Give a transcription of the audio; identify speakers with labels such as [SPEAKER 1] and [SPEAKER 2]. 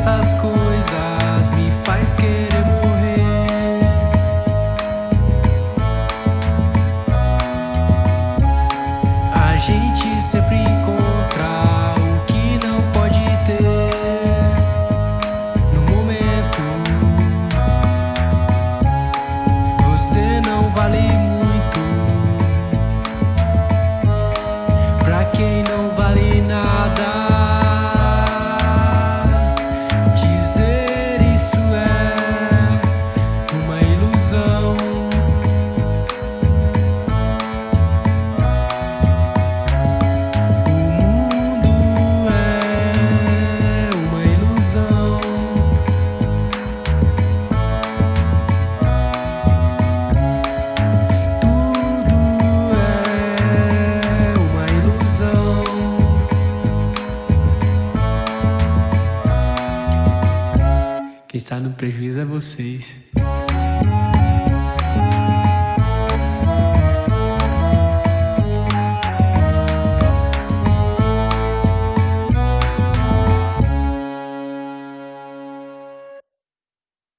[SPEAKER 1] essas coisas me faz querer morrer. A gente sempre encontra o que não pode ter No momento. Você não vale muito Está no prejuízo é vocês.